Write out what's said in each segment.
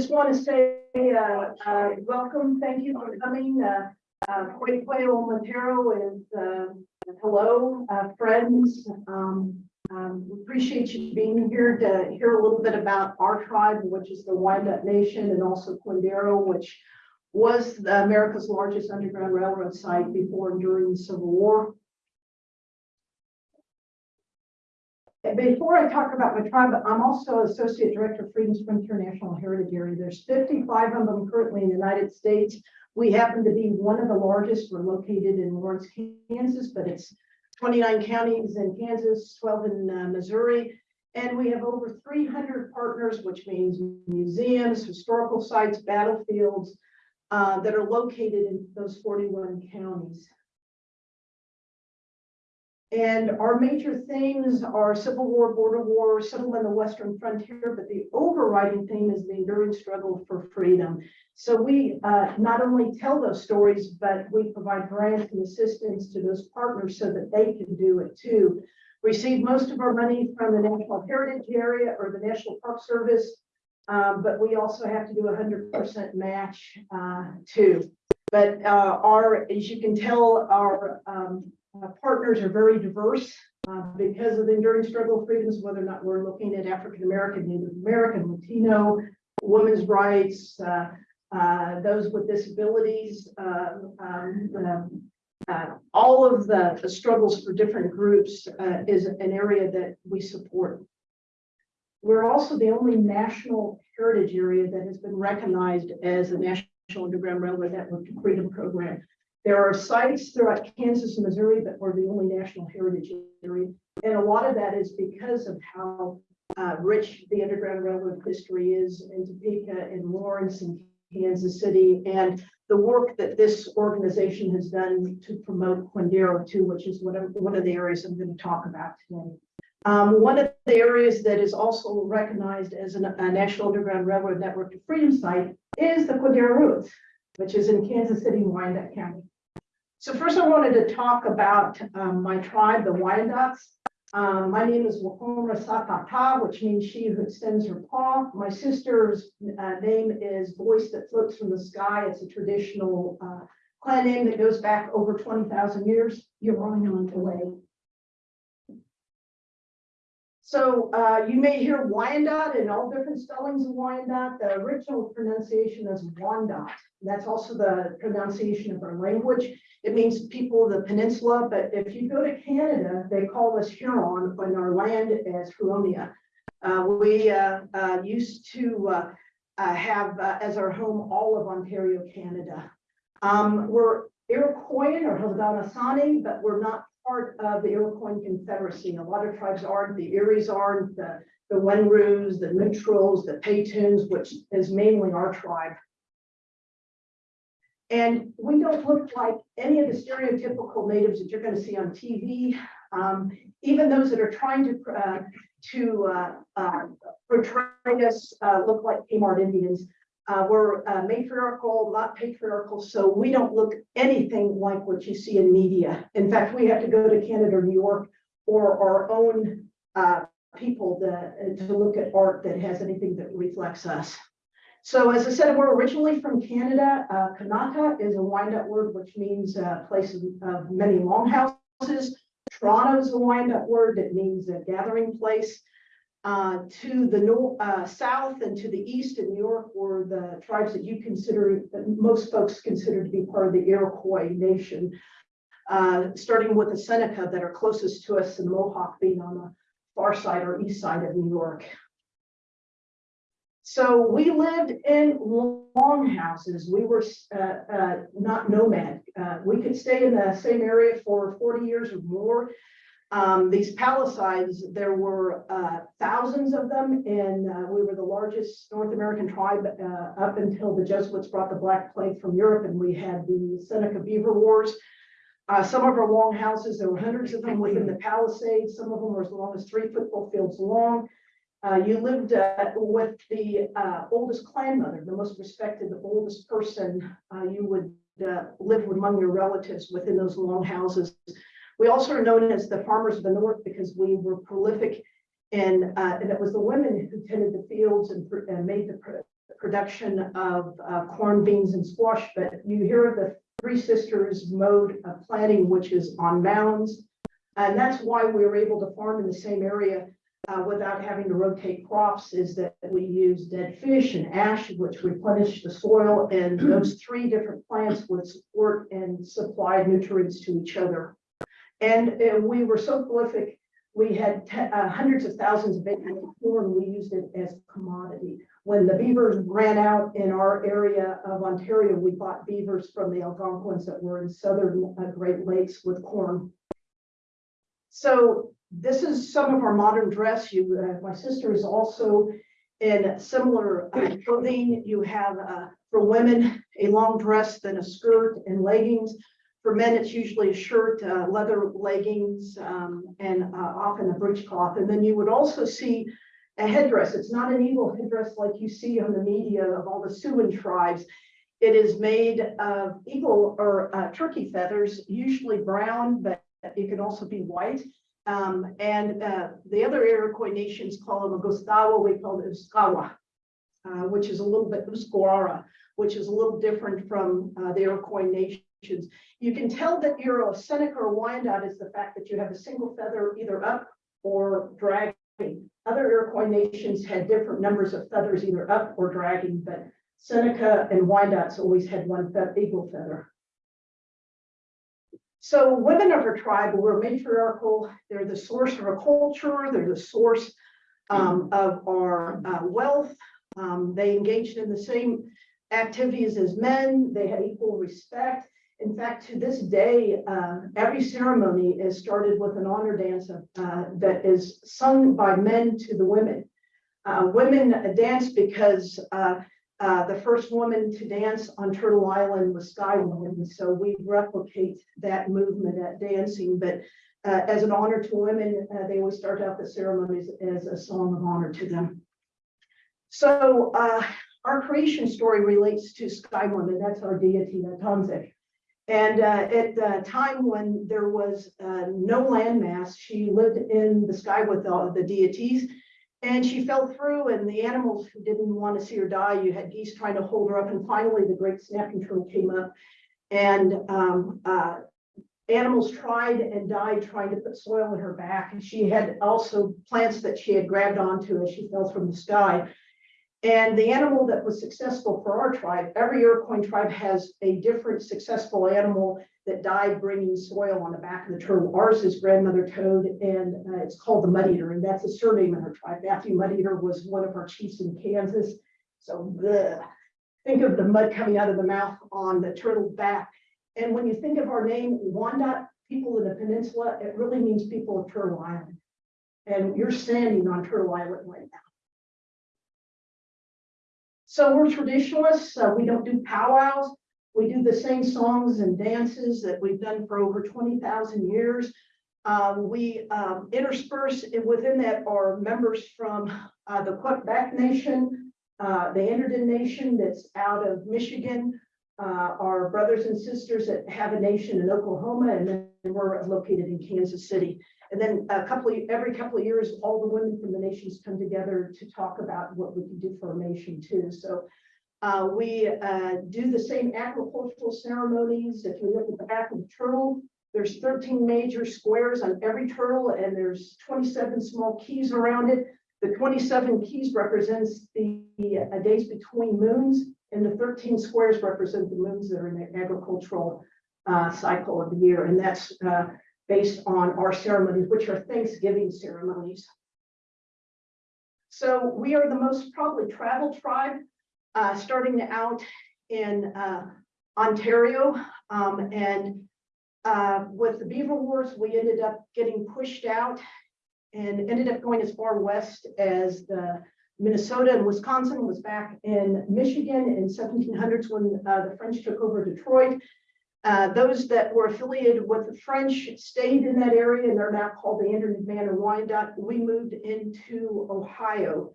just want to say, uh, uh, welcome, thank you for coming. Uh, uh, Montero is, uh, hello, uh, friends. Um, um, we appreciate you being here to hear a little bit about our tribe, which is the Wyandotte Nation, and also Quindaro, which was America's largest underground railroad site before and during the Civil War. Before I talk about my tribe, I'm also Associate Director of Freedom's Frontier National Heritage Area. There's 55 of them currently in the United States. We happen to be one of the largest. We're located in Lawrence, Kansas, but it's 29 counties in Kansas, 12 in uh, Missouri. And we have over 300 partners, which means museums, historical sites, battlefields uh, that are located in those 41 counties. And our major themes are Civil War, border war, civil and the Western frontier, but the overriding theme is the enduring struggle for freedom. So we uh, not only tell those stories, but we provide grants and assistance to those partners so that they can do it too. We receive most of our money from the National Heritage Area or the National Park Service, um, but we also have to do a hundred percent match uh, too. But uh, our, as you can tell, our um, uh, partners are very diverse uh, because of the enduring struggle of freedoms, whether or not we're looking at African American, Native American, Latino, women's rights, uh, uh, those with disabilities, um, um, all of the, the struggles for different groups is an area that we support. We're also the only national heritage area that has been recognized as a National Underground Railroad Network Freedom Program. There are sites throughout Kansas and Missouri that were the only national heritage area. And a lot of that is because of how uh, rich the Underground Railroad history is in Topeka and Lawrence and Kansas City and the work that this organization has done to promote Quindaro too, which is one of, one of the areas I'm going to talk about today. Um, one of the areas that is also recognized as an, a National Underground Railroad Network of Freedom site is the Quindaro Roots, which is in Kansas City, Wyandotte County. So first I wanted to talk about um, my tribe, the Wyandottes. Um, my name is Wahoma Satata, which means she who extends her paw. My sister's uh, name is Voice That Floats from the Sky. It's a traditional uh, clan name that goes back over 20,000 years. You're wrong on the way. So uh, you may hear Wyandotte in all different spellings of Wyandotte. The original pronunciation is Wyandotte. That's also the pronunciation of our language. It means people of the peninsula, but if you go to Canada, they call us Huron and our land as Huronia. Uh, we uh, uh, used to uh, uh, have as our home all of Ontario, Canada. Um, we're Iroquoian or Haudenosaunee, but we're not part of the Iroquois Confederacy. A lot of tribes aren't. The Eries aren't. The, the Wenroos, the Neutrals, the Petuns, which is mainly our tribe. And we don't look like any of the stereotypical natives that you're going to see on TV. Um, even those that are trying to uh, to uh, uh, portray us uh, look like Kmart Indians. Uh, we're uh, matriarchal, not patriarchal, so we don't look anything like what you see in media. In fact, we have to go to Canada or New York or our own people to, to look at art that has anything that reflects us. So as I said, we're originally from Canada. Uh, Kanata is a Wyandotte word, which means a place of, of many longhouses. Toronto is a Wyandotte word that means a gathering place. Uh, to the north, uh, south and to the east in New York were the tribes that you consider, that most folks consider to be part of the Iroquois nation. Uh, starting with the Seneca that are closest to us and the Mohawk being on the far side or east side of New York. So we lived in longhouses. We were uh, uh, not nomad. We could stay in the same area for 40 years or more. Um, these palisades, there were uh, thousands of them, and uh, we were the largest North American tribe uh, up until the Jesuits brought the Black Plague from Europe, and we had the Seneca Beaver Wars. some of our longhouses, there were hundreds of them within the palisades. Some of them were as long as three football fields long. Uh, you lived uh, with the uh, oldest clan mother, the most respected, the oldest person. Uh, you would uh, live among your relatives within those long houses. We also are known as the farmers of the north because we were prolific and, uh, and it was the women who tended the fields and, and made the production of uh, corn, beans, and squash, but you hear the Three Sisters mode of planting, which is on mounds. And that's why we were able to farm in the same area uh, without having to rotate crops, is that we use dead fish and ash, which replenish the soil, and those three different plants would support and supply nutrients to each other. And uh, we were so prolific, we had uh, hundreds of thousands of acres corn, we used it as commodity. When the beavers ran out in our area of Ontario, we bought beavers from the Algonquins that were in southern uh, Great Lakes with corn. So this is some of our modern dress. You, uh, my sister is also in similar uh, clothing. You have, for women, a long dress, then a skirt and leggings. For men, it's usually a shirt, uh, leather leggings, um, and uh, often a breechcloth. And then you would also see a headdress. It's not an eagle headdress like you see on the media of all the Siouan tribes. It is made of eagle or uh, turkey feathers, usually brown, but it can also be white. Um, and uh, the other Iroquois nations call them a Gustoweh, we call it Uskawa, uh, which is a little bit Usquara, which is a little different from uh, the Iroquois nations. You can tell that you're a Seneca or Wyandotte is the fact that you have a single feather either up or dragging. Other Iroquois nations had different numbers of feathers either up or dragging, but Seneca and Wyandottes always had one fe- eagle feather. So women of our tribe were matriarchal. They're the source of our culture. They're the source um, of our uh, wealth. Um, they engaged in the same activities as men. They had equal respect. In fact, to this day, uh, every ceremony is started with an honor dance uh, that is sung by men to the women. Uh, women dance because uh, uh, the first woman to dance on Turtle Island was Sky Woman, so we replicate that movement at dancing. But uh, as an honor to women, they always start out the ceremonies as a song of honor to them. So our creation story relates to Sky Woman. That's our deity, the Tanzik. And uh, at the time when there was uh, no landmass, she lived in the sky with all the deities. And she fell through and the animals who didn't want to see her die, you had geese trying to hold her up. And finally, the great snapping turtle came up. And um, uh, animals tried and died trying to put soil in her back. And she had also plants that she had grabbed onto as she fell from the sky. And the animal that was successful for our tribe, every Iroquois tribe has a different successful animal that died bringing soil on the back of the turtle. Ours is grandmother toad and uh, it's called the mud eater and that's a surname in our tribe. Matthew Mud Eater was one of our chiefs in Kansas. So bleh. think of the mud coming out of the mouth on the turtle back. And when you think of our name, Wanda, people in the peninsula, it really means people of Turtle Island. And you're standing on Turtle Island right now. So we're traditionalists. Uh, we don't do powwows. We do the same songs and dances that we've done for over 20,000 years. Um, we um, intersperse it- within that are members from uh, the Quebec Nation, uh, the Anderdon Nation that's out of Michigan, uh, our brothers and sisters that have a nation in Oklahoma, and we're located in Kansas City. And then a couple of, every couple of years, all the women from the nations come together to talk about what we can do for our nation too. So uh, we uh, do the same agricultural ceremonies. If you look at the back of the turtle, there's 13 major squares on every turtle and there's 27 small keys around it. The 27 keys represents the uh, days between moons and the 13 squares represent the moons that are in the agricultural uh, cycle of the year. And that's uh, based on our ceremonies, which are Thanksgiving ceremonies. So we are the most probably traveled tribe, uh, starting out in uh, Ontario. Um, and uh, with the Beaver Wars, we ended up getting pushed out and ended up going as far west as the Minnesota and Wisconsin was back in Michigan in 1700s when uh, the French took over Detroit. Uh, those that were affiliated with the French stayed in that area and they're now called the Anderdon Band and Wyandotte. We moved into Ohio.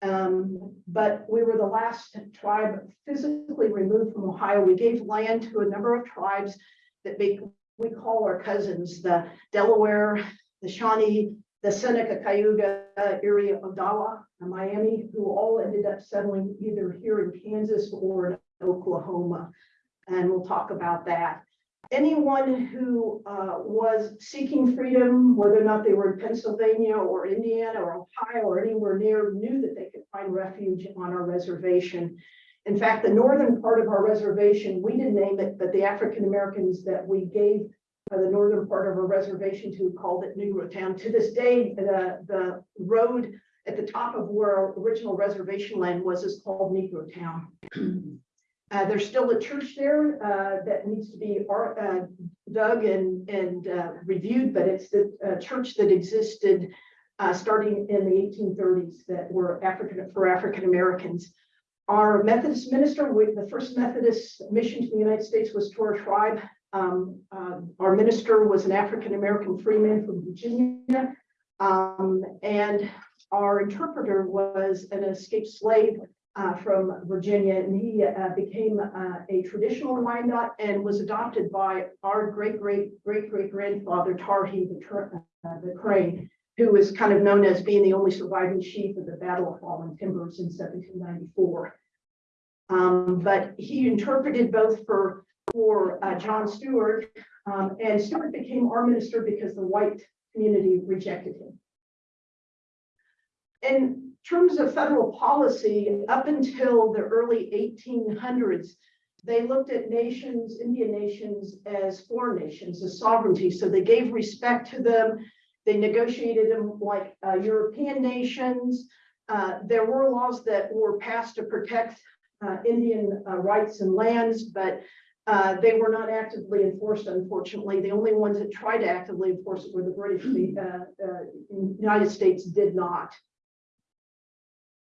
Um, but we were the last tribe physically removed from Ohio. We gave land to a number of tribes that make, we call our cousins, the Delaware, the Shawnee, the Seneca Cayuga area of Dala, and Miami, who all ended up settling either here in Kansas or in Oklahoma. And we'll talk about that. Anyone who uh, was seeking freedom, whether or not they were in Pennsylvania or Indiana or Ohio or anywhere near, knew that they could find refuge on our reservation. In fact, the northern part of our reservation, we didn't name it, but the African Americans that we gave the northern part of our reservation to called it Negro Town. To this day, the, the road at the top of where our original reservation land was is called Negro Town. Uh, there's still a church there, uh, that needs to be, uh, dug and, and, uh, reviewed, but it's the, uh, church that existed, uh, starting in the eighteen thirties that were African, for African Americans. Our Methodist minister, with the first Methodist mission to the United States was to our tribe. Um, uh, our minister was an African American freeman from Virginia. Um, and our interpreter was an escaped slave uh, from Virginia, and he uh, became uh, a traditional Wyandotte and was adopted by our great great great great grandfather Tarhe the, uh, the Crane, who is kind of known as being the only surviving chief of the Battle of Fallen Timbers in 1794. Um, but he interpreted both for for uh, John Stewart, um, and Stewart became our minister because the white community rejected him. In terms of federal policy, up until the early eighteen hundreds, they looked at nations, Indian nations, as foreign nations, as sovereignty. So they gave respect to them. They negotiated them like uh, European nations. Uh, there were laws that were passed to protect uh, Indian uh, rights and lands, but uh, they were not actively enforced, unfortunately. The only ones that tried to actively enforce it were the British. The uh, United States did not.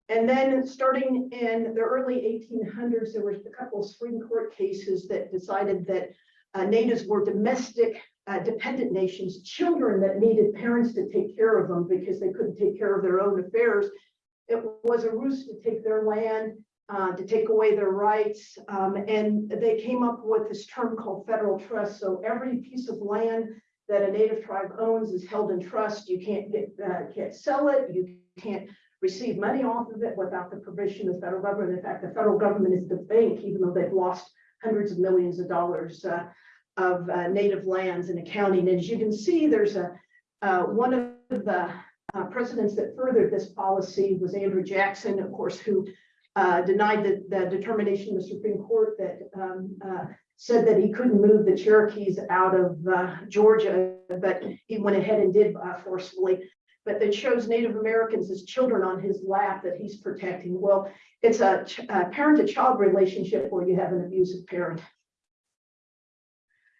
And then starting in the early eighteen hundreds, there was a couple of Supreme Court cases that decided that uh, natives were domestic uh, dependent nations, children that needed parents to take care of them because they couldn't take care of their own affairs. It was a ruse to take their land, uh, to take away their rights. um, and they came up with this term called federal trust. So every piece of land that a native tribe owns is held in trust. You can't get, uh, can't sell it. You can't receive money off of it without the permission of the federal government. In fact, the federal government is the bank, even though they've lost hundreds of millions of dollars uh, of uh, native lands and accounting. And as you can see, there's a uh, one of the uh, presidents that furthered this policy was Andrew Jackson, of course, who uh, denied the, the determination of the Supreme Court that um, uh, said that he couldn't move the Cherokees out of Georgia, but he went ahead and did forcefully but that shows Native Americans as children on his lap that he's protecting. Well, it's a, a parent-to-child relationship where you have an abusive parent.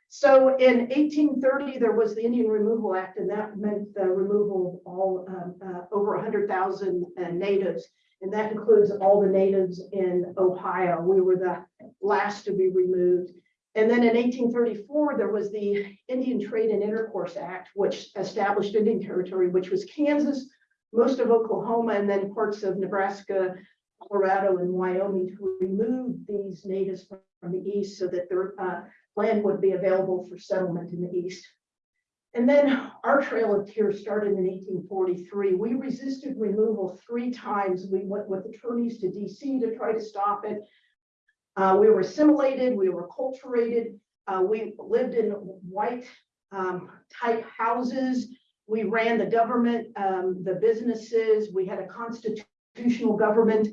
So in eighteen thirty, there was the Indian Removal Act, and that meant the removal of all um, uh, over hundred thousand uh, natives. And that includes all the natives in Ohio. We were the last to be removed. And then in eighteen thirty-four, there was the Indian Trade and Intercourse Act, which established Indian Territory, which was Kansas, most of Oklahoma, and then parts of Nebraska, Colorado, and Wyoming to remove these natives from the east so that their uh, land would be available for settlement in the east. And then our Trail of Tears started in eighteen forty-three. We resisted removal three times. We went with attorneys to DC to try to stop it. Uh, we were assimilated, we were acculturated, uh, we lived in white um, type houses. We ran the government, um, the businesses, we had a constitutional government.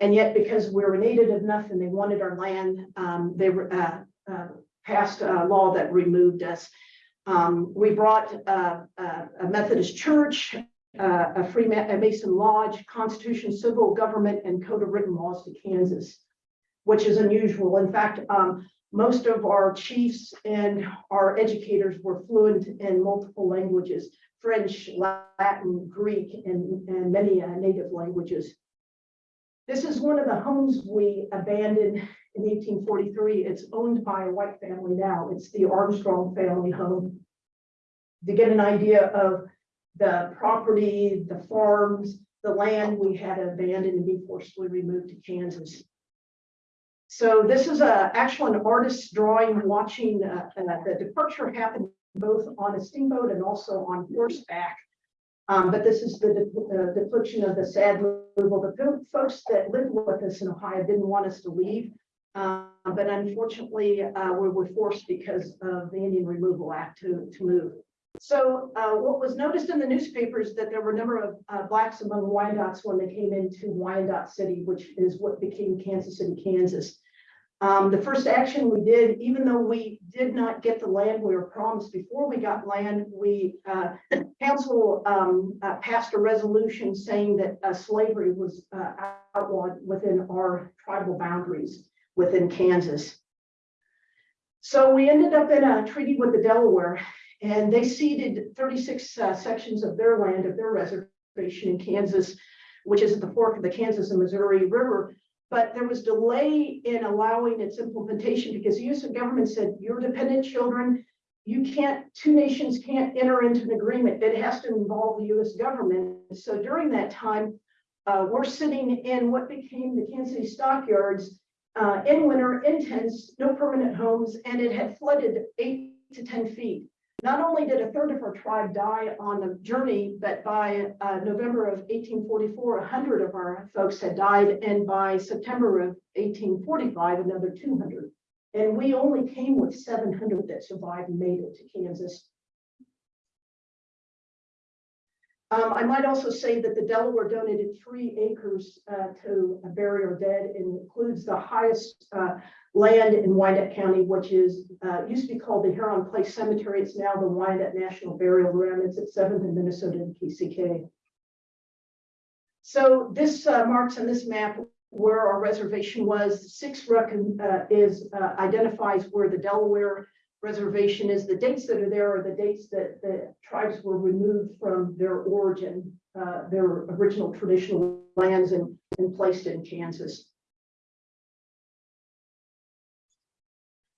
And yet because we were native enough and they wanted our land, um, they uh, uh, passed a law that removed us. Um, we brought, uh, uh, a Methodist church, a free Ma- a Mason lodge, constitution, civil government, and code of written laws to Kansas which is unusual. In fact, um, most of our chiefs and our educators were fluent in multiple languages, French, Latin, Greek, and, and many uh, native languages. This is one of the homes we abandoned in 1843. It's owned by a white family now. It's the Armstrong family home. To get an idea of the property, the farms, the land we had abandoned and be forcibly removed to Kansas. So this is a, actual an artist's drawing, watching uh, uh, the departure happen both on a steamboat and also on horseback. Um, but this is the de- depiction of the sad removal. The folks that lived with us in Ohio didn't want us to leave. Uh, but unfortunately, uh, we were forced because of the Indian Removal Act to, to move. So, uh, what was noticed in the newspapers that there were a number of, uh, blacks among Wyandots when they came into Wyandotte City, which is what became Kansas City, Kansas. Um, the first action we did, even though we did not get the land we were promised before we got land, we, uh, council, um, uh, passed a resolution saying that, uh, slavery was, uh, outlawed within our tribal boundaries within Kansas. So we ended up in a treaty with the Delaware and they ceded thirty-six, uh, sections of their land, of their reservation in Kansas, which is at the fork of the Kansas and Missouri River. But there was delay in allowing its implementation because the US government said, your dependent children, you can't, two nations can't enter into an agreement. It has to involve the US government. So during that time, uh, we're sitting in what became the Kansas City stockyards uh, in winter, in tents, no permanent homes, and it had flooded eight to 10 feet. Not only did a third of our tribe die on the journey, but by uh, November of 1844, 100 of our folks had died, and by September of 1845, another 200. And we only came with 700 that survived and made it to Kansas. Um, I might also say that the Delaware donated three acres uh, to bury our dead. and includes the highest uh, land in Wyandotte County, which is, uh, used to be called the Huron Place Cemetery. It's now the Wyandotte National Burial Ground. It's at Seventh and Minnesota and KCK. So this uh, marks on this map where our reservation was. Six recon, uh, is uh, identifies where the Delaware reservation is. The dates that are there are the dates that the tribes were removed from their origin, uh, their original traditional lands and, and placed in Kansas.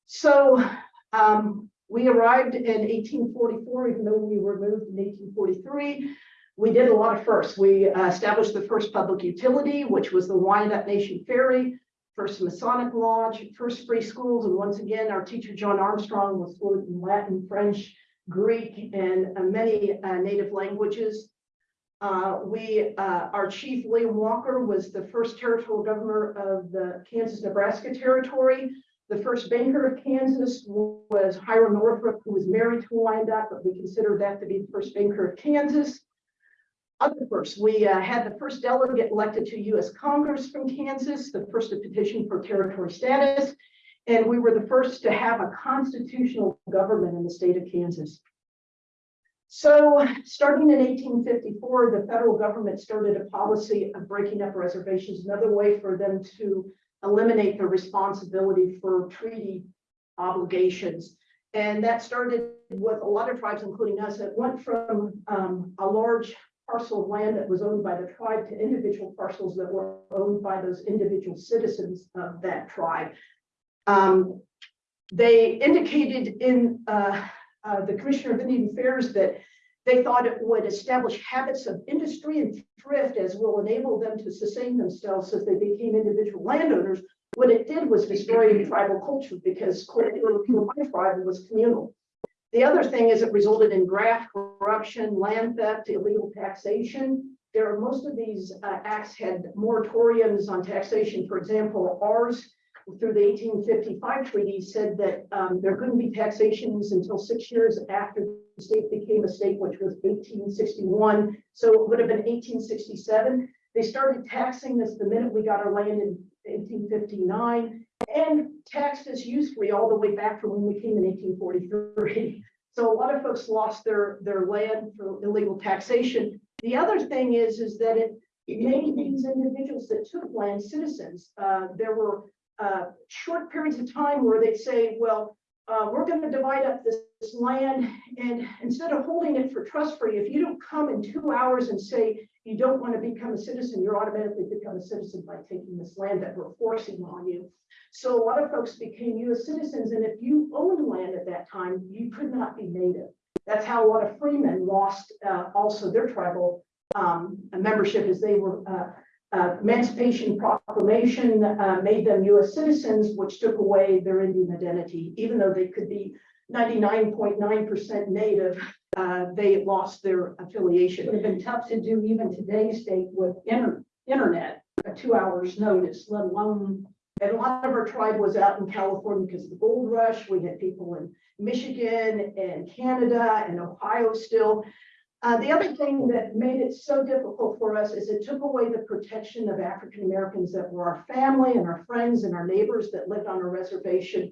So um, we arrived in 1844, even though we were moved in 1843. We did a lot of firsts. We uh, established the first public utility, which was the Wyandotte Nation Ferry, first Masonic Lodge, first free schools. And once again, our teacher, John Armstrong, was fluent in Latin, French, Greek, and uh, many uh, native languages. Uh, we, uh, our chief, William Walker, was the first territorial governor of the Kansas-Nebraska Territory. The first banker of Kansas was Hiram Northrop, who was married to Wyandotte, but we consider that to be the first banker of Kansas. Other first, we uh, had the first delegate elected to US Congress from Kansas, the first to petition for territory status. And we were the first to have a constitutional government in the state of Kansas. So starting in 1854, the federal government started a policy of breaking up reservations, another way for them to eliminate the responsibility for treaty obligations. And that started with a lot of tribes, including us. It went from um, a large parcel of land that was owned by the tribe to individual parcels that were owned by those individual citizens of that tribe. Um, they indicated in uh, uh, the Commissioner of Indian Affairs that they thought it would establish habits of industry and thrift as will enable them to sustain themselves as they became individual landowners. What it did was destroy tribal culture because my tribe was communal. The other thing is it resulted in graft, corruption, land theft, illegal taxation. There are most of these uh, acts had moratoriums on taxation. For example, ours through the 1855 treaty said that um, there couldn't be taxations until six years after the state became a state, which was 1861. So it would have been 1867. They started taxing this the minute we got our land in 1859 and taxed us usefully all the way back from when we came in 1843. So a lot of folks lost their, their land for illegal taxation. The other thing is, is that it made these individuals that took land citizens. Uh, there were uh, short periods of time where they'd say, well, uh, we're going to divide up this, this, land and instead of holding it for trust free, if you don't come in two hours and say you don't want to become a citizen, you're automatically become a citizen by taking this land that we're forcing on you. So a lot of folks became US citizens and if you owned land at that time, you could not be native. That's how a lot of freemen lost uh, also their tribal um, membership as they were uh, Emancipation Proclamation uh, made them U.S. citizens, which took away their Indian identity, even though they could be 99.9% native. uh, they lost their It affiliation. would have been tough to do even today's date with inter- internet, a two hours notice, let alone. And a lot of our tribe was out in California because of the gold rush. We had people in Michigan and Canada and Ohio still. Uh, the other thing that made it so difficult for us is it took away the protection of African Americans that were our family and our friends and our neighbors that lived on a reservation.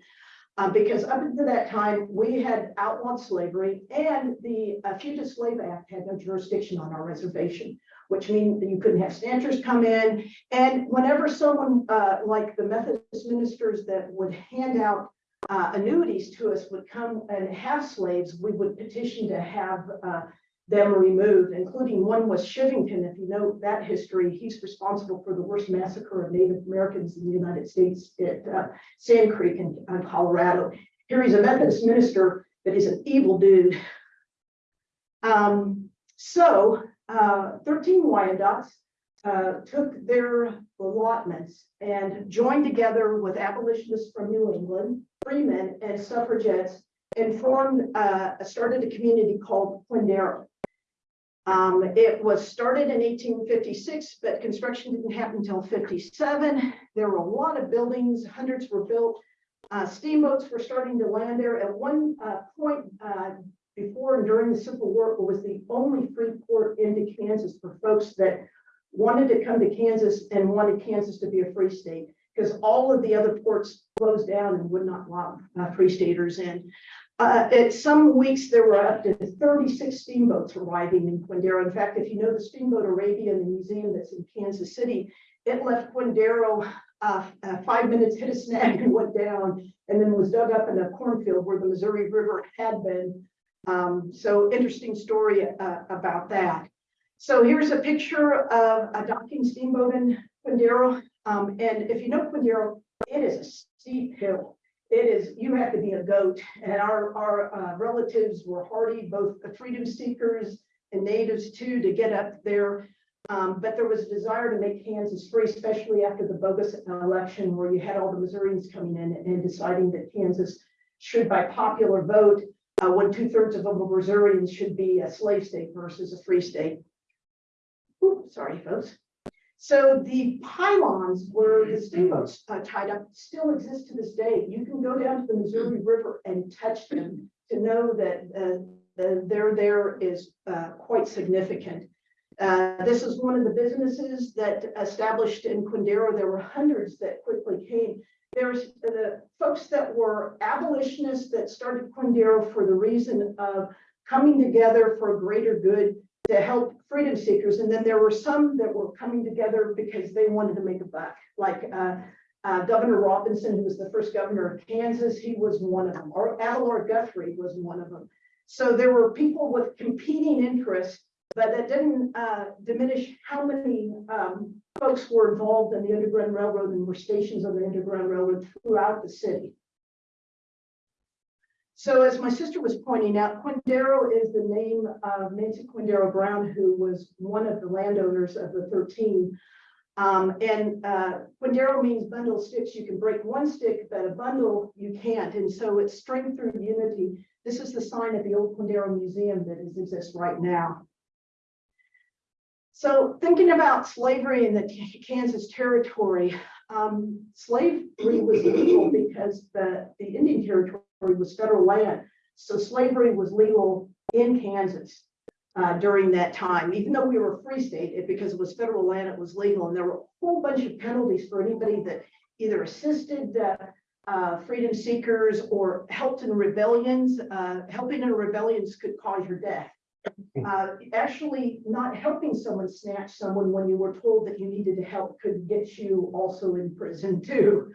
Uh, because up until that time, we had outlawed slavery and the uh, Fugitive Slave Act had no jurisdiction on our reservation, which means that you couldn't have stanchers come in. And whenever someone, uh, like the Methodist ministers that would hand out uh, annuities to us would come and have slaves, we would petition to have, uh, them removed, including one was Chivington. If you know that history, he's responsible for the worst massacre of Native Americans in the United States at, uh, Sand Creek in, uh, Colorado. Here he's a Methodist minister, but he's an evil dude. Um, so, uh, thirteen Wyandots uh, took their allotments and joined together with abolitionists from New England, freemen and suffragettes, and formed, uh, started a community called Quindaro. Um, it was started in eighteen fifty-six, but construction didn't happen until fifty-seven. There were a lot of buildings, hundreds were built. Uh, steamboats were starting to land there. At one, uh, point, uh, before and during the Civil War, it was the only free port into Kansas for folks that wanted to come to Kansas and wanted Kansas to be a free state, because all of the other ports closed down and would not allow uh, free staters in. Uh, at some weeks, there were up to thirty-six steamboats arriving in Quindaro. In fact, if you know the Steamboat Arabia and the museum that's in Kansas City, it left Quindaro, uh, uh, five minutes, hit a snag and went down, and then was dug up in a cornfield where the Missouri River had been. Um, so interesting story, uh, about that. So here's a picture of a docking steamboat in Quindaro. Um, and if you know Quindaro, it is a steep hill. It is, you have to be a goat and our, our uh, relatives were hardy, both the freedom seekers and natives too, to get up there. Um, but there was a desire to make Kansas free, especially after the bogus election where you had all the Missourians coming in and deciding that Kansas should by popular vote, uh, when two thirds of were Missourians should be a slave state versus a free state. Ooh, sorry, folks. So the pylons where the steamboats uh, tied up still exist to this day. You can go down to the Missouri River and touch them to know that uh, the, their there is uh, quite significant. Uh, this is one of the businesses that established in Quindaro. There were hundreds that quickly came. There's the folks that were abolitionists that started Quindaro for the reason of coming together for greater good to help freedom seekers. And then there were some that were coming together because they wanted to make a buck, like uh, uh, Governor Robinson, who was the first governor of Kansas, he was one of them, or Abelard Guthrie was one of them. So there were people with competing interests, but that didn't uh, diminish how many um, folks were involved in the Underground Railroad and were stations on the Underground Railroad throughout the city. So as my sister was pointing out, Quindaro is the name of Nancy Quindaro Brown, who was one of the landowners of the thirteen. Um, and, uh, Quindaro means bundle sticks. You can break one stick, but a bundle you can't. And so it's strength through unity. This is the sign at the old Quindaro Museum that is- exists right now. So thinking about slavery in the Kansas territory, um, slavery was legal because the, the Indian territory was federal land. So slavery was legal in Kansas uh, during that time. Even though we were a free state, it, because it was federal land, it was legal. And there were a whole bunch of penalties for anybody that either assisted uh, uh, freedom seekers or helped in rebellions. Uh, helping in rebellions could cause your death. Uh, actually, not helping someone snatch someone when you were told that you needed to help could get you also in prison too.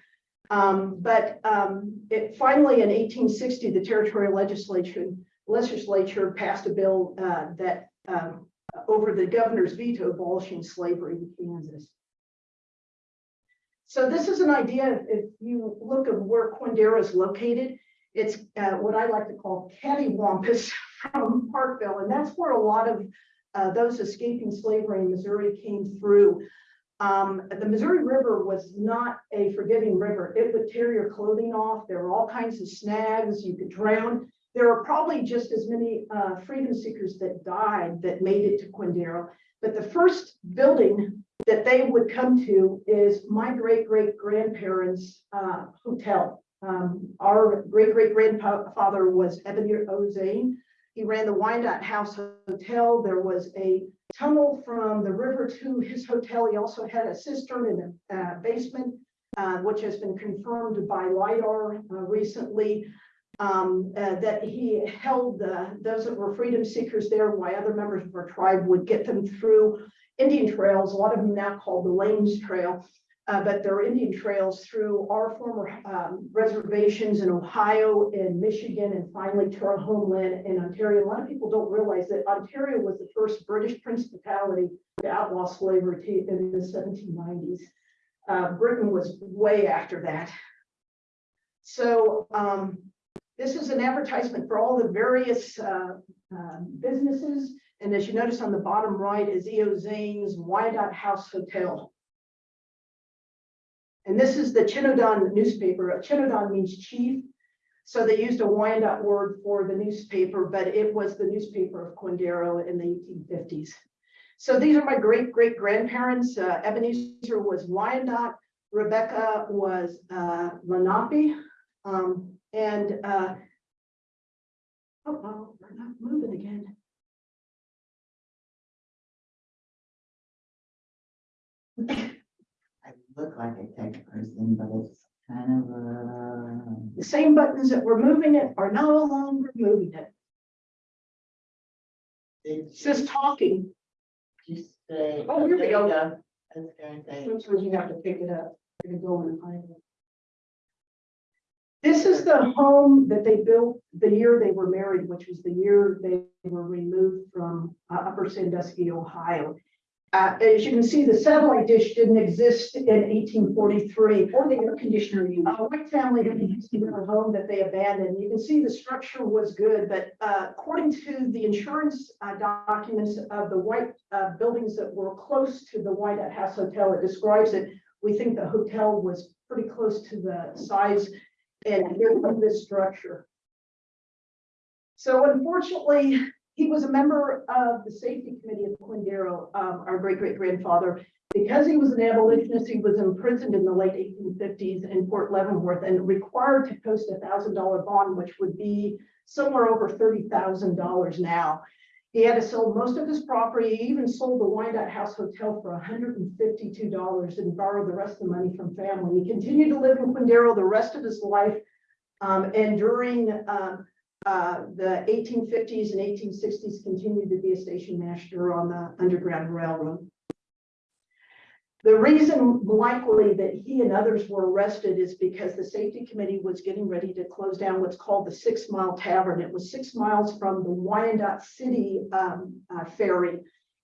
Um, but um, it finally in 1860, the territorial legislature legislature passed a bill uh, that um, over the governor's veto abolishing slavery in Kansas. So this is an idea, if you look at where Quindaro is located, it's uh, what I like to call cattywampus from Parkville, and that's where a lot of uh, those escaping slavery in Missouri came through. Um, the Missouri River was not a forgiving river. It would tear your clothing off. There were all kinds of snags. You could drown. there are probably just as many uh, freedom seekers that died that made it to Quindaro. But the first building that they would come to is my great great grandparents' uh, hotel. Um, our great great grandfather was Ebenezer O. Zane. He ran the Wyandotte House Hotel. There was a tunnel from the river to his hotel. He also had a cistern in a uh, basement, uh, which has been confirmed by LiDAR uh, recently. Um, uh, that he held those that were freedom seekers there, why other members of our tribe would get them through Indian trails, a lot of them now called the Lanes Trail. Uh, but there are Indian trails through our former um, reservations in Ohio and Michigan and finally to our homeland in Ontario. A lot of people don't realize that Ontario was the first British principality to outlaw slavery in the 1790s. Uh, Britain was way after that. So um, this is an advertisement for all the various uh, uh, businesses. And as you notice on the bottom right is E.O. Zane's Wyandotte House Hotel. And this is the Chindowan newspaper. Chindowan means chief. So they used a Wyandot word for the newspaper, but it was the newspaper of Quindaro in the 1850s. So these are my great great grandparents. Uh, Ebenezer was Wyandot, Rebecca was uh, Lenape. Um, and uh, oh, oh, we're not moving again. Look like a tech person, but it's kind of a. The same buttons that were moving it are no longer moving it. Did It says talking. you say? Oh, here we go. I was going to say, Sometimes you have to pick it up. You're gonna go and it. This is the home that they built the year they were married, which was the year they were removed from uh, Upper Sandusky, Ohio. Uh, as you can see, the satellite dish didn't exist in eighteen forty-three. Or the air conditioner unit. A white family had used in their home that they abandoned. You can see the structure was good, but uh, according to the insurance uh, documents of the white uh, buildings that were close to the White House Hotel, it describes it. We think the hotel was pretty close to the size and this structure. So unfortunately, he was a member of the safety committee of Quindaro, um, our great great grandfather. Because he was an abolitionist, he was imprisoned in the late eighteen fifties in Fort Leavenworth and required to post a thousand dollar bond, which would be somewhere over thirty thousand dollars now. He had to sell most of his property, he even sold the Wyandotte House Hotel for hundred and borrowed the rest of the money from family. He continued to live in Quindaro the rest of his life. Um, and during, um, uh, the eighteen fifties and eighteen sixties continued to be a station master on the Underground Railroad. The reason likely that he and others were arrested is because the safety committee was getting ready to close down what's called the Six Mile Tavern. It was six miles from the Wyandotte City um, uh, ferry.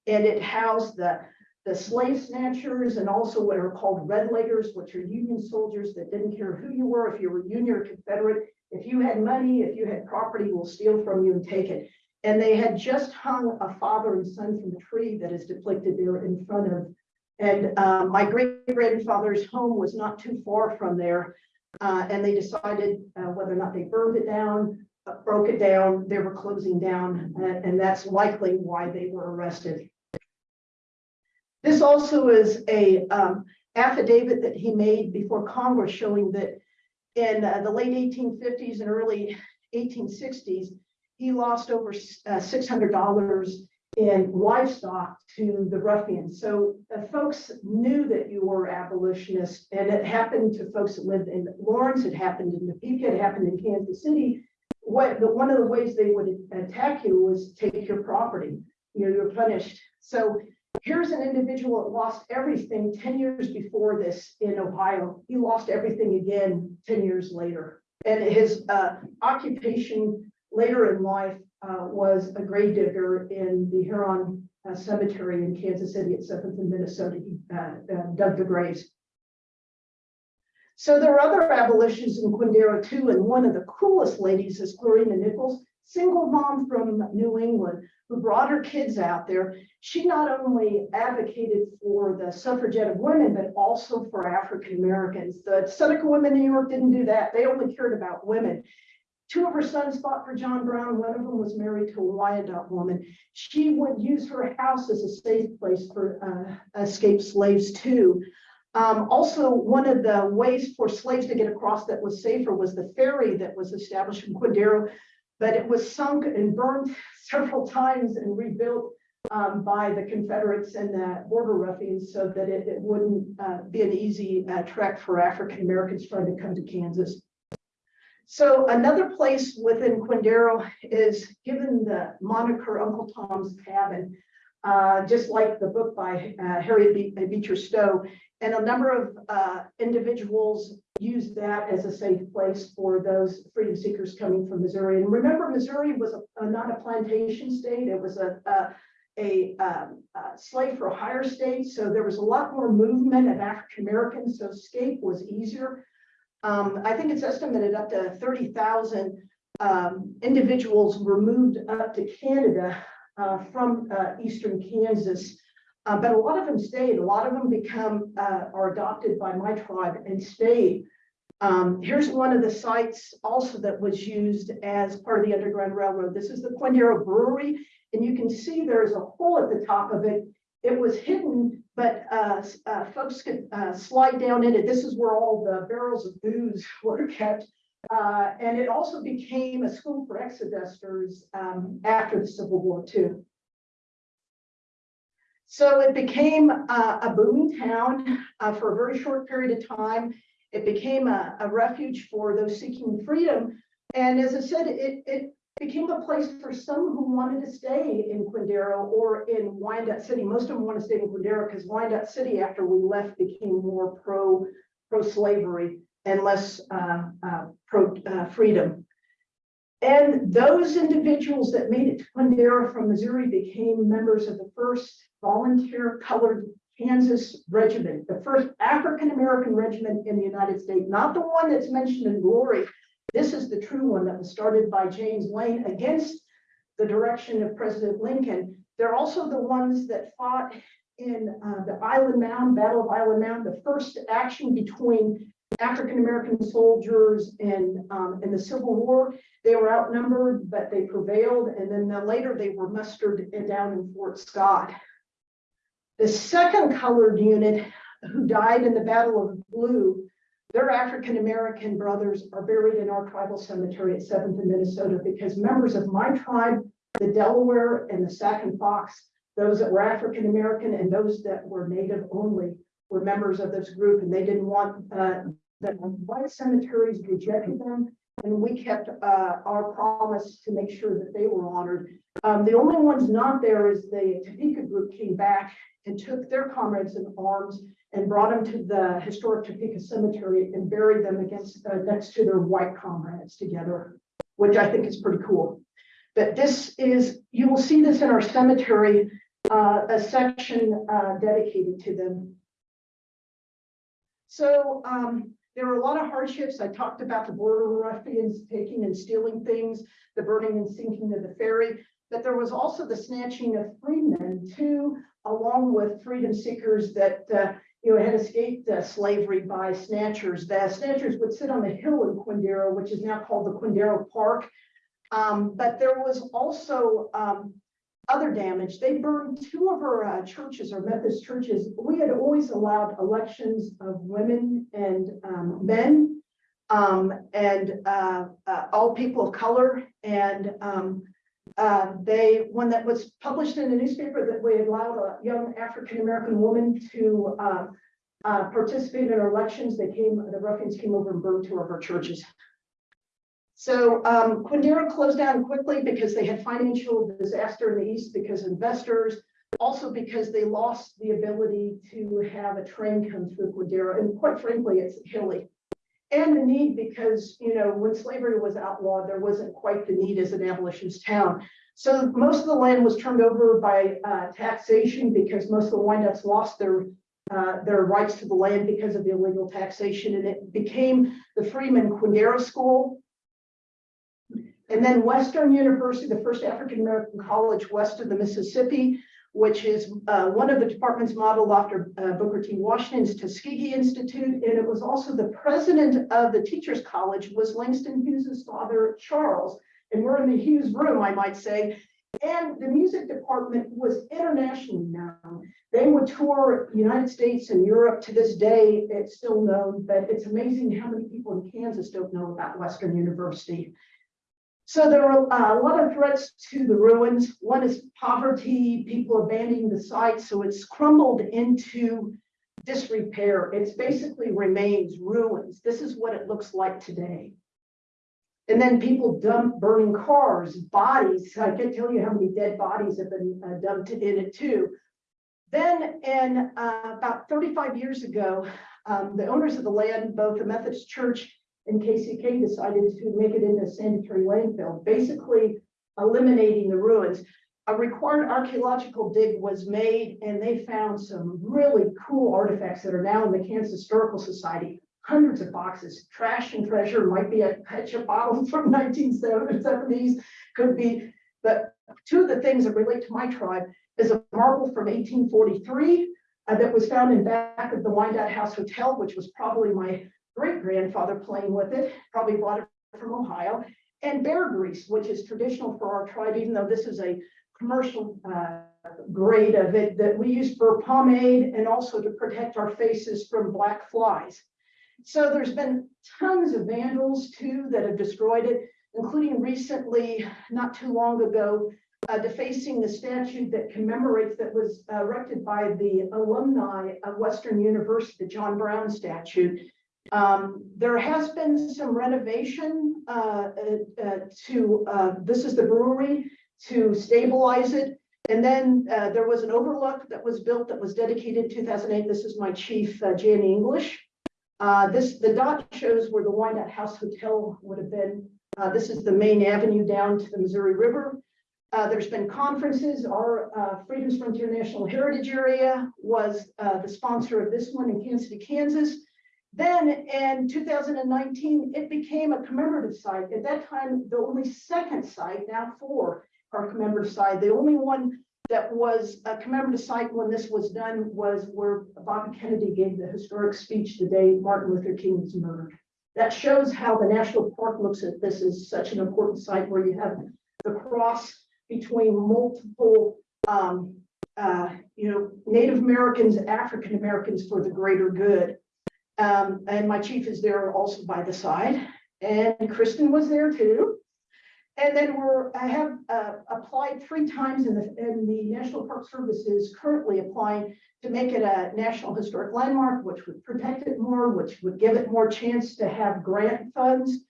And it housed the, the slave snatchers and also what are called red leggers, which are Union soldiers that didn't care who you were, if you were Union or Confederate. If you had money, if you had property, we'll steal from you and take it. And they had just hung a father and son from the tree that is depicted there in front of and uh, my great grandfather's home was not too far from there. Uh, and they decided uh, whether or not they burned it down, uh, broke it down, they were closing down, and that's likely why they were arrested. This also is a um, affidavit that he made before Congress showing that in uh, the late 1850s and early 1860s, he lost over $600 in livestock to the ruffians. So uh, folks knew that you were abolitionists and it happened to folks that lived in Lawrence, it happened in Topeka, it happened in Kansas City. What the, one of the ways they would attack you was take your property. You know, you're punished. So here's an individual that lost everything 10 years before this in Ohio. He lost everything again 10 years later. And his uh, occupation later in life uh, was a grave digger in the Huron uh, Cemetery in Kansas City at Seventh and Minnesota. He uh, uh, dug the graves. So there are other abolitionists in Quindaro too, and one of the coolest ladies is Clarina Nichols, single mom from New England who brought her kids out there. She not only advocated for the suffragette of women, but also for African Americans. The Seneca women in New York didn't do that. They only cared about women. Two of her sons fought for John Brown. One of them was married to a Wyandotte woman. She would use her house as a safe place for uh, escaped slaves too. Um, also, one of the ways for slaves to get across that was safer was the ferry that was established in Quindaro, but it was sunk and burned several times and rebuilt um, by the Confederates and the border ruffians so that it, it wouldn't uh, be an easy uh, trek for African Americans trying to come to Kansas. So another place within Quindaro is given the moniker Uncle Tom's Cabin, uh, just like the book by uh, Harriet Be- Beecher Stowe. And a number of uh, individuals use that as a safe place for those freedom seekers coming from Missouri. And remember, Missouri was a, a- not a plantation state. It was a, a, a, um, a slave for hire state. So there was a lot more movement of African Americans. So escape was easier. Um, I think it's estimated up to thirty thousand um, individuals were moved up to Canada uh, from uh, eastern Kansas. Uh, but a lot of them stayed. A lot of them become uh, are adopted by my tribe and stayed. Um, here's one of the sites also that was used as part of the Underground Railroad. This is the Quindaro Brewery, and you can see there's a hole at the top of it. It was hidden, but uh, uh, folks could uh, slide down in it. This is where all the barrels of booze were kept. And it also became a school for exodusters um, after the Civil War too. So it became uh, a booming town uh, for a very short period of time. It became a, a refuge for those seeking freedom. And as I said, it, it became a place for some who wanted to stay in Quindaro or in Wyandotte City. Most of them want to stay in Quindaro because Wyandotte City, after we left, became more pro, pro-slavery and less uh, uh, pro uh, freedom. And those individuals that made it to Quindaro from Missouri became members of the first volunteer colored Kansas regiment, the first African-American regiment in the United States, not the one that's mentioned in glory. This is the true one that was started by James Lane against the direction of President Lincoln. They're also the ones that fought in uh, the Island Mound, Battle of Island Mound, the first action between African-American soldiers and um, in the Civil War. They were outnumbered, but they prevailed. And then uh, later they were mustered down in Fort Scott. The second colored unit who died in the Battle of Blue, their African-American brothers are buried in our tribal cemetery at Seventh in Minnesota because members of my tribe, the Delaware and the Sac and Fox, those that were African-American and those that were Native only were members of this group and they didn't want, uh, the white cemeteries rejected them. And we kept, uh, our promise to make sure that they were honored. Um, the only ones not there is the Topeka group came back and took their comrades in arms and brought them to the historic Topeka Cemetery and buried them against, uh, next to their white comrades together, which I think is pretty cool. But this is, you will see this in our cemetery, uh, a section, uh, dedicated to them. So, um, there were a lot of hardships. I talked about the border ruffians taking and stealing things, the burning and sinking of the ferry. But there was also the snatching of freemen too, along with freedom seekers that, uh, you know, had escaped uh, slavery by snatchers. The snatchers would sit on the hill in Quindaro, which is now called the Quindaro Park. Um, but there was also, um, other damage. They burned two of our uh, churches, our Methodist churches. We had always allowed elections of women and um, men um, and uh, uh, all people of color. And um, uh, they, one that was published in the newspaper that we allowed a young African-American woman to uh, uh, participate in our elections, they came, the ruffians came over and burned two of our churches. So um, Quindaro closed down quickly because they had financial disaster in the east because investors, also because they lost the ability to have a train come through Quindaro. And quite frankly, it's hilly. And the need because, you know, when slavery was outlawed, there wasn't quite the need as an abolitionist town. So most of the land was turned over by uh, taxation because most of the Wyandottes lost their uh, their rights to the land because of the illegal taxation. And it became the Freeman Quindaro School. And then Western University, the first African-American college west of the Mississippi, which is uh, one of the departments modeled after uh, Booker T. Washington's Tuskegee Institute. And it was also the president of the Teachers College was Langston Hughes's father, Charles. And we're in the Hughes room, I might say. And the music department was internationally known. They would tour United States and Europe to this day. It's still known, but it's amazing how many people in Kansas don't know about Western University. So there are uh, a lot of threats to the ruins. One is poverty, people abandoning the site, so it's crumbled into disrepair. It's basically remains ruins. This is what it looks like today. And then people dump burning cars, bodies. I can't tell you how many dead bodies have been uh, dumped in it too. Then in uh, about 35 years ago, um, the owners of the land, both the Methodist Church and KCK decided to make it into a sanitary landfill, basically eliminating the ruins. A required archaeological dig was made and they found some really cool artifacts that are now in the Kansas Historical Society. Hundreds of boxes, trash and treasure, might be a ketchup bottle from nineteen seventies, could be. But two of the things that relate to my tribe is a marble from eighteen forty-three uh, that was found in back of the Wyandotte House Hotel, which was probably my great grandfather playing with it, probably brought it from Ohio. And bear grease, which is traditional for our tribe, even though this is a commercial uh, grade of it that we use for pomade and also to protect our faces from black flies. So there's been tons of vandals too that have destroyed it, including recently, not too long ago, uh, defacing the statue that commemorates that was erected by the alumni of Western University, the John Brown statue. Um, there has been some renovation, uh, uh, uh, to, uh, this is the brewery, to stabilize it. And then, uh, there was an overlook that was built that was dedicated in two thousand eight. This is my chief, uh, Jan English. This, the dot shows where the Wyandotte House Hotel would have been. This is the main avenue down to the Missouri River. There's been conferences. Our, Freedom's Frontier National Heritage Area was, the sponsor of this one in Kansas City, Kansas. Then in two thousand and nineteen, it became a commemorative site. At that time, the only second site, now four are commemorative site. The only one that was a commemorative site when this was done was where Bobby Kennedy gave the historic speech the day Martin Luther King was murdered. That shows how the national park looks at this as such an important site where you have the cross between multiple, um, uh, you know, Native Americans, African Americans for the greater good. Um, and my chief is there also by the side, and Kristen was there too. And then we're, I have uh, applied three times in the, in the National Park Service is currently applying to make it a National Historic Landmark, which would protect it more, which would give it more chance to have grant funds.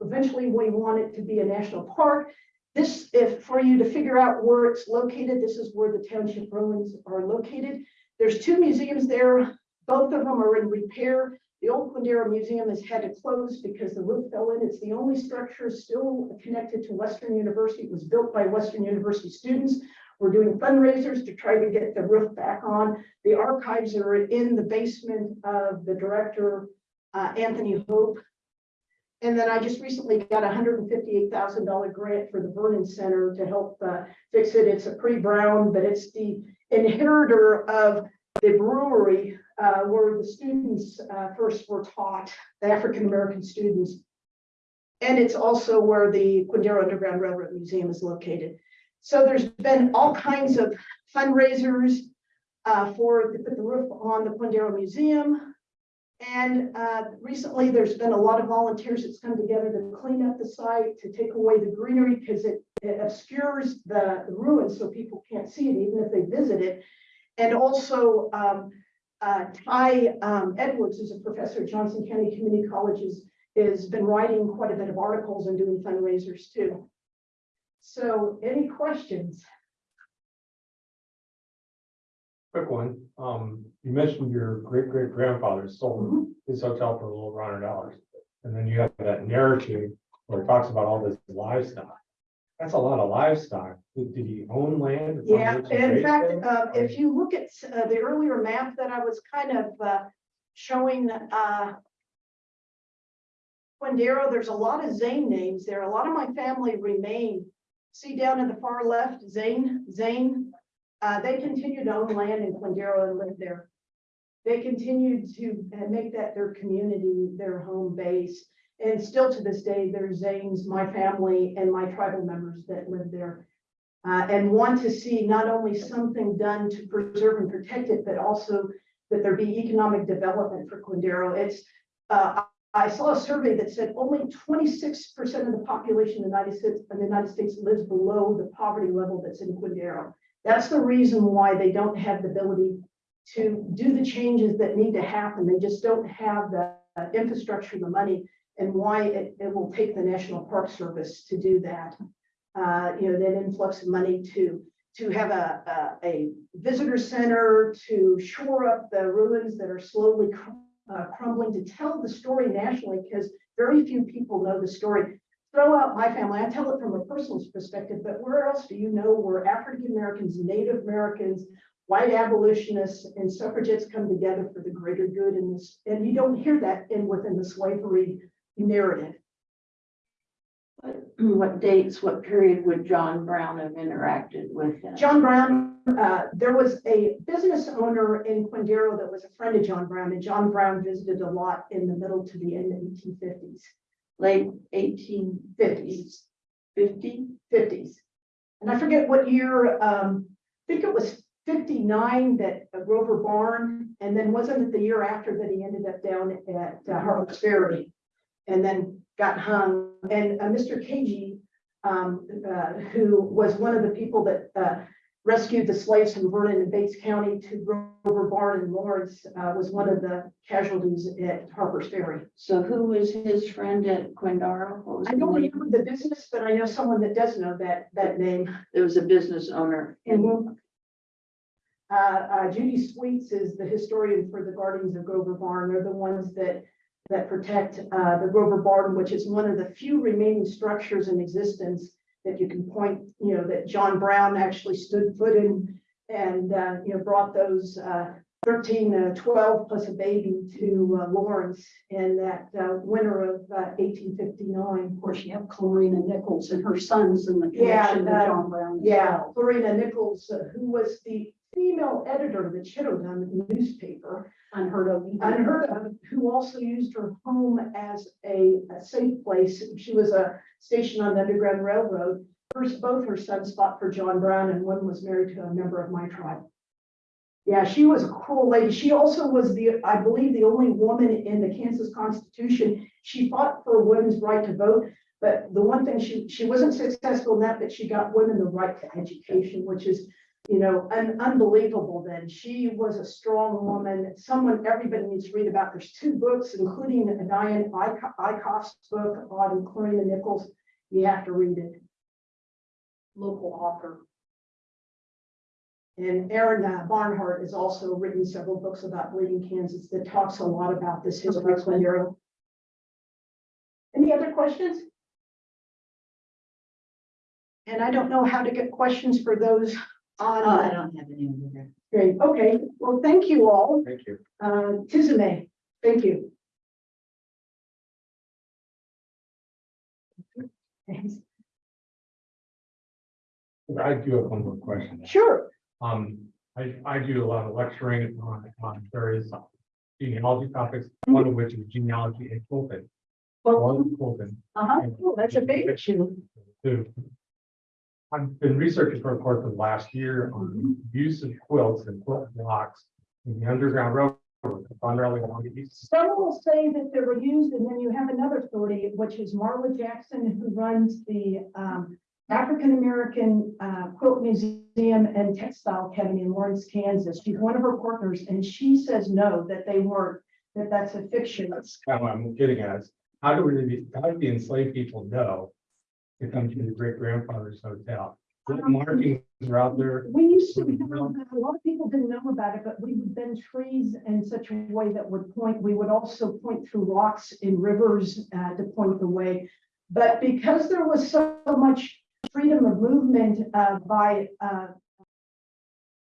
Eventually, we want it to be a national park. This, if, for you to figure out where it's located, this is where the township ruins are located. There's two museums there. Both of them are in repair. The old Quindaro Museum has had to close because the roof fell in. It's the only structure still connected to Western University. It was built by Western University students. We're doing fundraisers to try to get the roof back on. The archives are in the basement of the director, uh, Anthony Hope. And then I just recently got a hundred and fifty-eight thousand dollar grant for the Vernon Center to help uh, fix it. It's a pretty brown, but it's the inheritor of the brewery uh, where the students uh, first were taught, the African-American students. And it's also where the Quindaro Underground Railroad Museum is located. So there's been all kinds of fundraisers uh, for, put the roof on the Quindaro Museum. And uh, recently, there's been a lot of volunteers that's come together to clean up the site, to take away the greenery because it, it obscures the, the ruins so people can't see it even if they visit it. And also, um, uh, Ty um, Edwards is a professor at Johnson County Community Colleges, has been writing quite a bit of articles and doing fundraisers too. So any questions? Quick one, um, you mentioned your great great grandfather sold his hotel for a little over hundred dollars. And then you have that narrative where it talks about all this livestock. That's a lot of livestock. Did he own land? or Yeah, to in fact, uh, if you look at uh, the earlier map that I was kind of uh, showing, uh, Quindaro, there's a lot of Zane names there. A lot of my family remain. See down in the far left, Zane, Zane. Uh, they continued to own land in Quindaro and live there. They continued to uh, make that their community, their home base. And still to this day, there's Zanes, my family and my tribal members that live there. Uh, and want to see not only something done to preserve and protect it, but also that there be economic development for Quindaro. It's, uh, I saw a survey that said only twenty-six percent of the population in the United States, in the United States lives below the poverty level that's in Quindaro. That's the reason why they don't have the ability to do the changes that need to happen. They just don't have the infrastructure, the money, and why it, it will take the National Park Service to do that. Uh, you know, that influx of money to, to have a, a, a visitor center, to shore up the ruins that are slowly cr- uh, crumbling, to tell the story nationally, because very few people know the story. Throw out my family, I tell it from a personal perspective, but where else do you know where African Americans, Native Americans, white abolitionists and suffragettes come together for the greater good in this, and you don't hear that in within the slavery narrative. What dates, what period would John Brown have interacted with him? John Brown, uh, there was a business owner in Quindaro that was a friend of John Brown, and John Brown visited a lot in the middle to the end of the eighteen fifties, Late eighteen fifties, fifty? fifties. And I forget what year, um, I think it was fifty-nine that uh, Grover Barn, and then wasn't it the year after that he ended up down at uh, Harper's Ferry? And then got hung, and uh, Mr. Kagi, um, uh, who was one of the people that, uh, rescued the slaves from Vernon and Bates County to Grover Barn in Lawrence, uh, was one of the casualties at Harper's Ferry. So who was his friend at Quindaro? I don't remember the business, but I know someone that does know that, that name. There was a business owner Mhm. Uh, uh, Judy Sweets is the historian for the Guardians of Grover Barn. They're the ones that, that protect, uh, the Grover Barn, which is one of the few remaining structures in existence that you can point, you know, that John Brown actually stood foot in and, uh, you know, brought those, uh, thirteen, uh, twelve plus a baby to, uh, Lawrence in that, uh, winter of, uh, eighteen fifty-nine. Of course, you have Clarina Nichols and her sons and the Yeah, connection to uh, John Brown. Yeah, well. Lorena Nichols, uh, who was the female editor of the Chindowan newspaper, Unheard of. unheard of, who also used her home as a, a safe place. She was a station on the Underground Railroad. First, both her sons fought for John Brown and one was married to a member of my tribe. Yeah, she was a cool lady. She also was the, I believe, the only woman in the Kansas Constitution. She fought for women's right to vote. But the one thing, she, she wasn't successful in that, but she got women the right to education, which is, you know, un- unbelievable then. She was a strong woman, someone everybody needs to read about. There's two books, including Diane Eickhoff's book on Clarina Nichols. You have to read it. Local author. And Aaron uh, Barnhart has also written several books about Bleeding Kansas that talks a lot about this history. Any other questions? And I don't know how to get questions for those. Oh, I don't have any either. Great, okay, well, thank you all. Thank you. Uh, Tizume, thank you. Thanks. I do have one more question. Sure, Um, I, I do a lot of lecturing on, on various genealogy topics, one of which is genealogy in Quilton. well, One Quilton. uh-huh, Oh, that's a big issue. Two. I've been researching for the course of last year on use of quilts and quilt blocks in the Underground Railroad, primarily along the east. Some will say that they were used, and then you have another authority, which is Marla Jackson, who runs the um. African American uh Quilt Museum and Textile Academy in Lawrence, Kansas. She's one of her partners, and she says no, that they weren't, that that's a fiction. That's kind of what I'm getting at. How do we, how do the enslaved people know to come to the great grandfather's hotel? What markings are out there? We used to, have, a lot of people didn't know about it, but we would bend trees in such a way that would point, we would also point through rocks in rivers uh, to point the way. But because there was so much freedom of movement uh, by uh,